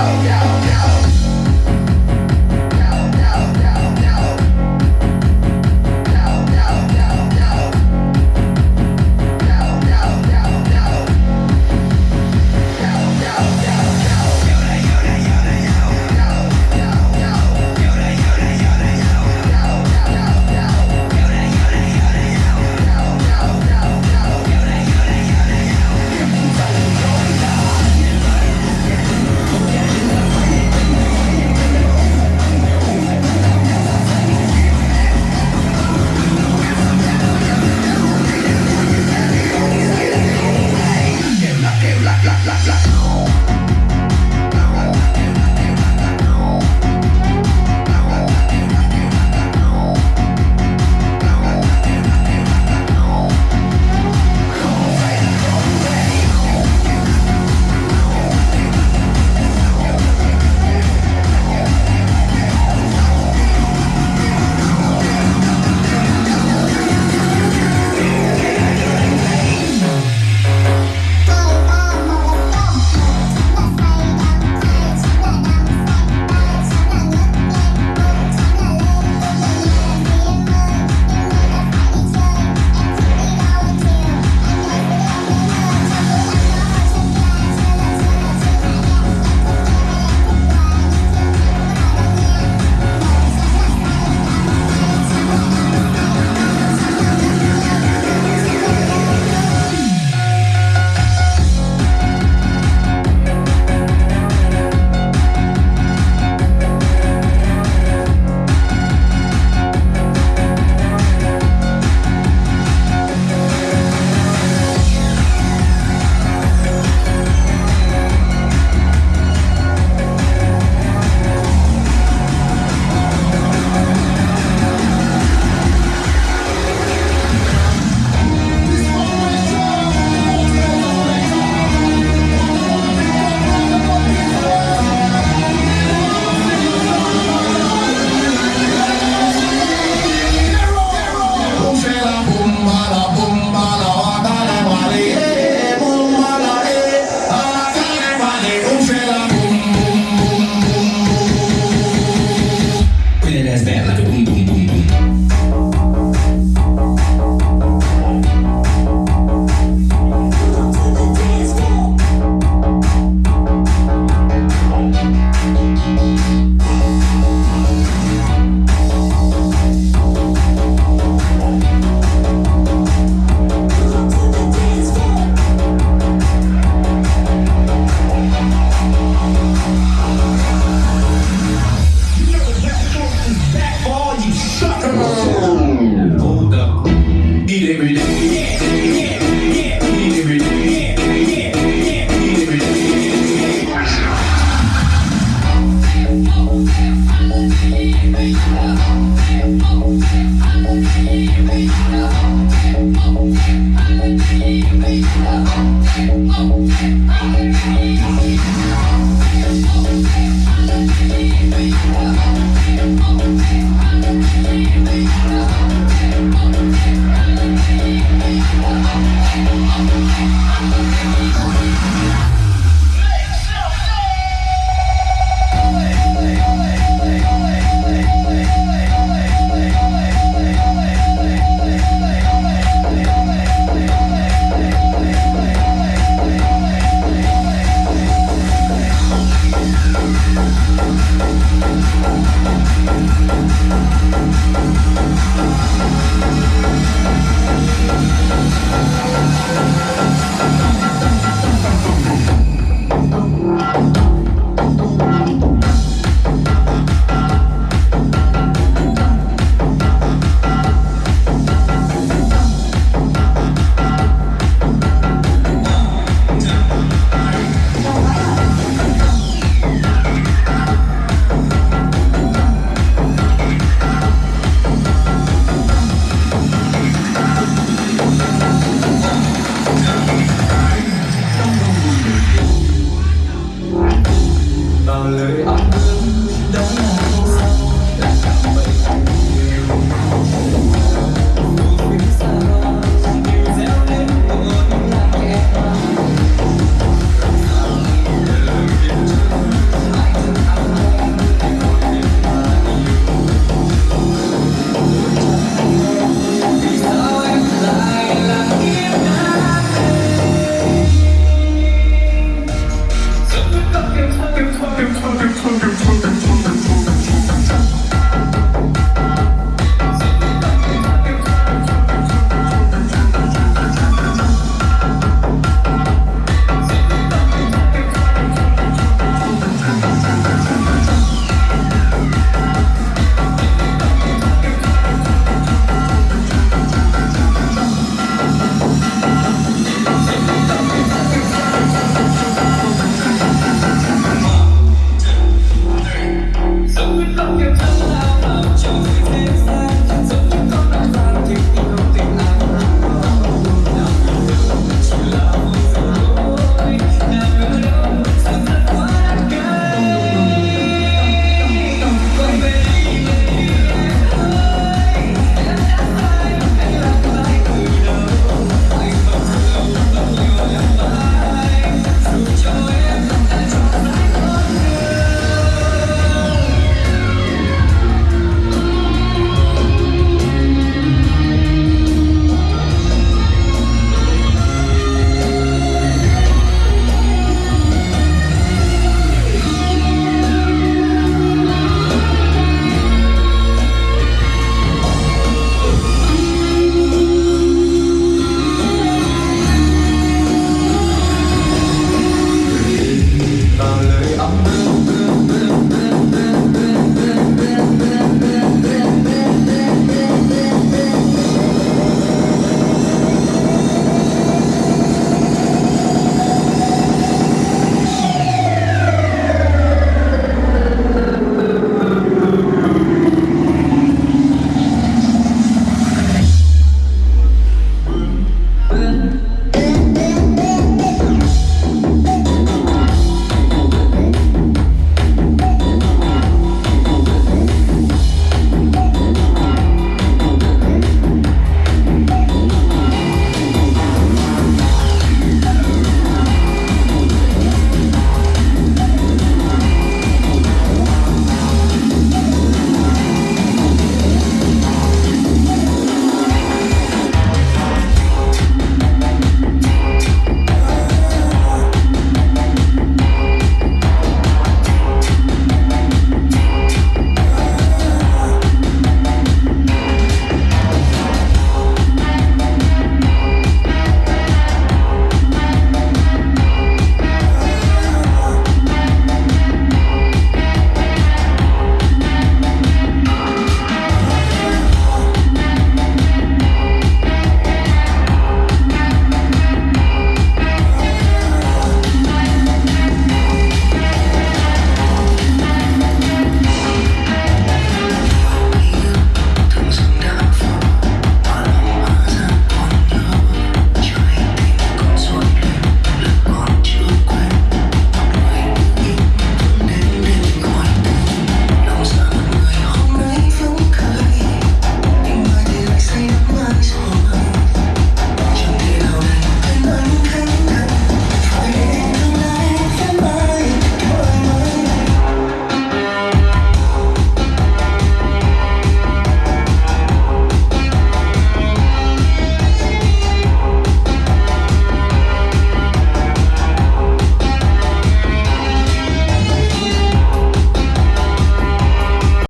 go, go, go.